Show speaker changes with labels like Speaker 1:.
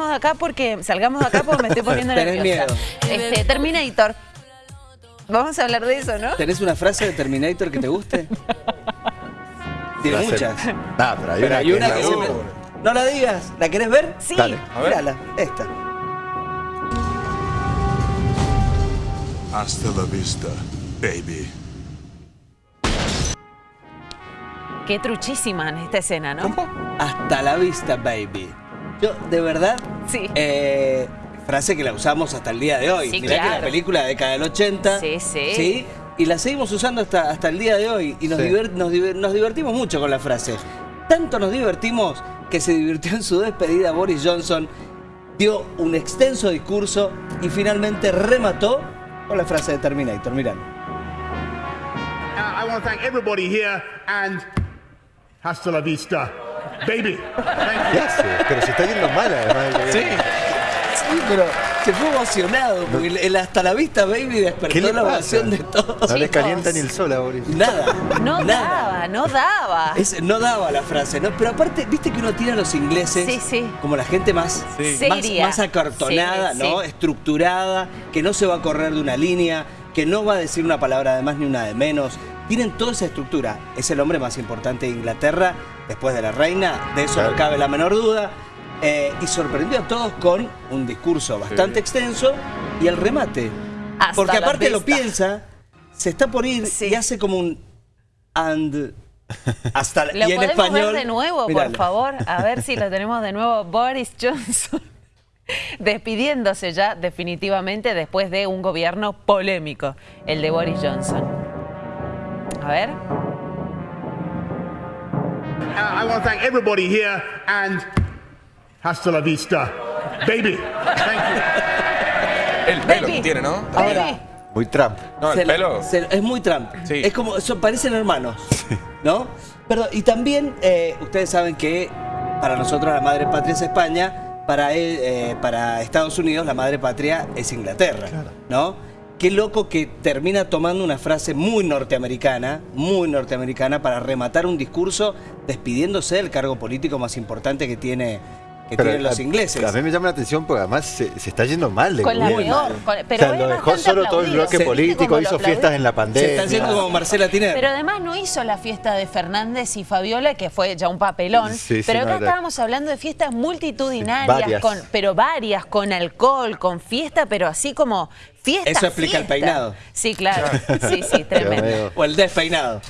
Speaker 1: salgamos de acá porque salgamos de acá porque me estoy poniendo
Speaker 2: Tenés
Speaker 1: nerviosa.
Speaker 2: miedo.
Speaker 1: Este, Terminator. Vamos a hablar de eso, ¿no?
Speaker 2: ¿Tenés una frase de Terminator que te guste? Tiene muchas.
Speaker 3: Nah, pero hay
Speaker 2: Pero
Speaker 3: una
Speaker 2: hay
Speaker 3: que
Speaker 2: una se me- No la digas. ¿La querés ver?
Speaker 1: Sí.
Speaker 3: Dale.
Speaker 4: A ver.
Speaker 2: Mírala, esta.
Speaker 5: Hasta la vista, baby.
Speaker 1: Qué truchísima en esta escena, ¿no?
Speaker 2: Hasta la vista, baby. Yo, de verdad,
Speaker 1: Sí.
Speaker 2: eh, frase que la usamos hasta el día de hoy.
Speaker 1: Sí,
Speaker 2: Mirá que la película de década del 80.
Speaker 1: Sí, sí.
Speaker 2: Y la seguimos usando hasta, hasta el día de hoy. Y nos,
Speaker 3: Sí.
Speaker 2: diver- nos diver- nos divertimos mucho con la frase. Tanto nos divertimos que se divirtió en su despedida Boris Johnson, dio un extenso discurso y finalmente remató con la frase de Terminator. Mirá.
Speaker 6: Uh, I want to thank everybody here and hasta la vista, baby.
Speaker 3: ¿Qué hace? Pero se está yendo mal además.
Speaker 4: Sí.
Speaker 2: Sí, pero se fue emocionado porque el, el hasta la vista, baby,
Speaker 3: ¿Qué
Speaker 2: despertó la ovación de todos.
Speaker 3: No le calienta ni el sol a Boris.
Speaker 2: Nada.
Speaker 1: No
Speaker 2: nada.
Speaker 1: daba, no daba.
Speaker 2: Es- no daba la frase, ¿no? Pero aparte, viste que uno tiene a los ingleses
Speaker 1: Sí, sí.
Speaker 2: como la gente más,
Speaker 4: Sí.
Speaker 2: más,
Speaker 1: Seria.
Speaker 2: más acartonada,
Speaker 1: Sí,
Speaker 2: ¿no?
Speaker 1: sí.
Speaker 2: Estructurada, que no se va a correr de una línea, que no va a decir una palabra de más ni una de menos. Tienen toda esa estructura. Es el hombre más importante de Inglaterra, después de la reina, de eso
Speaker 3: Claro.
Speaker 2: no cabe la menor duda. Eh, y sorprendió a todos con un discurso bastante extenso y el remate.
Speaker 1: Hasta
Speaker 2: Porque
Speaker 1: la
Speaker 2: aparte lo piensa, se está por ir
Speaker 1: Sí.
Speaker 2: y hace como un and hasta
Speaker 1: ¿Lo
Speaker 2: y en
Speaker 1: podemos
Speaker 2: español.
Speaker 1: ver de nuevo,
Speaker 2: Miralo.
Speaker 1: por favor? A ver si lo tenemos de nuevo. Boris Johnson despidiéndose ya definitivamente después de un gobierno polémico, el de Boris Johnson. A ver.
Speaker 6: I want to thank everybody here and hasta la vista, baby. Thank you.
Speaker 4: El pelo
Speaker 1: Baby.
Speaker 4: que tiene, ¿no?
Speaker 2: Ahora,
Speaker 3: Muy Trump.
Speaker 4: No,
Speaker 2: se
Speaker 4: el
Speaker 2: la-
Speaker 4: pelo.
Speaker 2: se- es muy Trump.
Speaker 4: Sí.
Speaker 2: Es como, son- parecen hermanos, ¿no? Perdón, y también eh, ustedes saben que para nosotros la madre patria es España, para, él, eh, para Estados Unidos la madre patria es Inglaterra, ¿no? Qué loco que termina tomando una frase muy norteamericana, muy norteamericana, para rematar un discurso despidiéndose del cargo político más importante que tiene que tienen los
Speaker 3: a-
Speaker 2: ingleses.
Speaker 3: A mí me llama la atención porque además se, se está yendo mal de
Speaker 1: Con la peor. con- pero
Speaker 3: o sea, lo dejó solo todo el bloque
Speaker 2: Se-
Speaker 3: político, hizo fiestas en la
Speaker 2: Se
Speaker 3: pandemia.
Speaker 2: está haciendo como Marcela Tiner.
Speaker 1: Pero además no hizo la fiesta de Fernández y Fabiola, que fue ya un papelón.
Speaker 3: Sí, sí,
Speaker 1: pero acá estábamos hablando de fiestas multitudinarias,
Speaker 3: Sí, varias.
Speaker 1: con, pero varias, con alcohol, con fiesta, pero así como fiesta.
Speaker 2: Eso explica el peinado.
Speaker 1: Sí, claro. Sí, sí, tremendo.
Speaker 2: O el despeinado.